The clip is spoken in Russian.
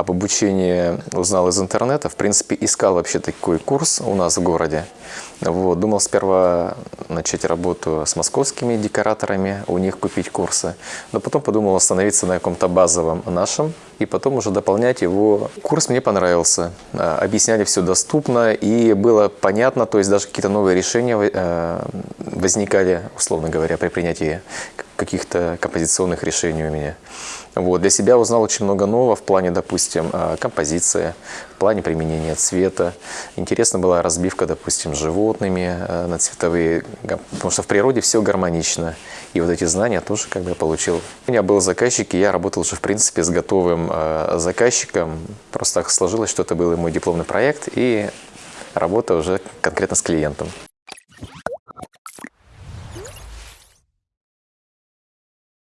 об обучении узнал из интернета. В принципе, искал вообще такой курс у нас в городе. Вот. Думал сперва начать работу с московскими декораторами, у них купить курсы. Но потом подумал остановиться на каком-то базовом нашем и потом уже дополнять его. Курс мне понравился. А, Объясняли все доступно и было понятно, то есть даже какие-то новые решения э, возникали, условно говоря, при принятии каких-то композиционных решений у меня. Вот. Для себя узнал очень много нового в плане, допустим, э, композиции, в плане применения цвета. Интересна была разбивка, допустим, животными э, на цветовые, потому что в природе все гармонично. И вот эти знания тоже как бы я получил. У меня был заказчик, и я работал уже, в принципе, с готовым э, заказчиком. Просто так сложилось, что это был мой дипломный проект, и работа уже конкретно с клиентом.